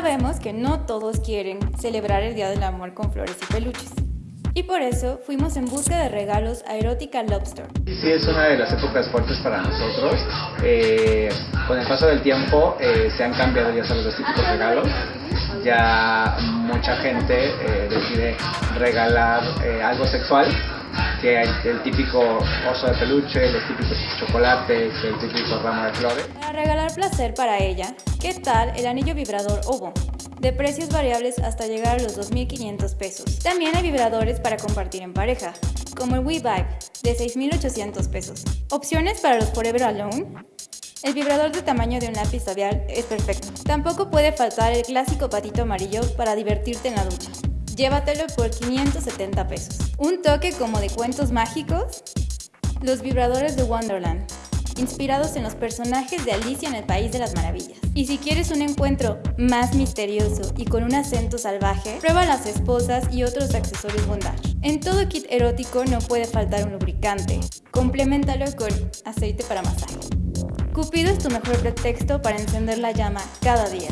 Sabemos que no todos quieren celebrar el Día del Amor con flores y peluches. Y por eso fuimos en busca de regalos a Erótica Lobster. Sí, es una de las épocas fuertes para nosotros. Eh, con el paso del tiempo eh, se han cambiado ya sabes los típicos regalos. Ya mucha gente eh, decide regalar eh, algo sexual que hay el típico oso de peluche, los típicos chocolates, el típico ramo de flores. Para regalar placer para ella, ¿qué tal el anillo vibrador Ovo? De precios variables hasta llegar a los 2.500 pesos. También hay vibradores para compartir en pareja, como el WeVibe, de 6.800 pesos. Opciones para los Forever Alone. El vibrador de tamaño de un lápiz labial es perfecto. Tampoco puede faltar el clásico patito amarillo para divertirte en la ducha. Llévatelo por 570 pesos. Un toque como de cuentos mágicos. Los vibradores de Wonderland, inspirados en los personajes de Alicia en el País de las Maravillas. Y si quieres un encuentro más misterioso y con un acento salvaje, prueba las esposas y otros accesorios bondage. En todo kit erótico no puede faltar un lubricante. Complementalo con aceite para masaje. Cupido es tu mejor pretexto para encender la llama cada día.